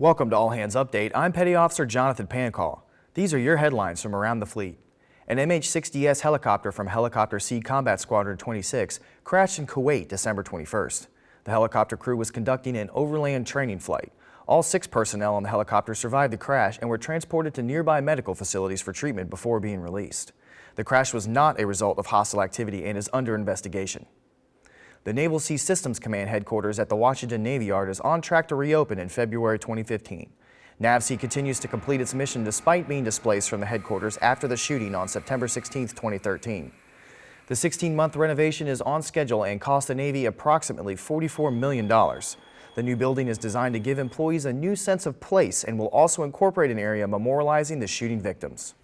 Welcome to All Hands Update. I'm Petty Officer Jonathan Pancall. These are your headlines from around the fleet. An MH-60S helicopter from Helicopter Sea Combat Squadron 26 crashed in Kuwait December 21st. The helicopter crew was conducting an overland training flight. All six personnel on the helicopter survived the crash and were transported to nearby medical facilities for treatment before being released. The crash was not a result of hostile activity and is under investigation. The Naval Sea Systems Command headquarters at the Washington Navy Yard is on track to reopen in February 2015. NAVSEA continues to complete its mission despite being displaced from the headquarters after the shooting on September 16, 2013. The 16-month renovation is on schedule and cost the Navy approximately $44 million. The new building is designed to give employees a new sense of place and will also incorporate an area memorializing the shooting victims.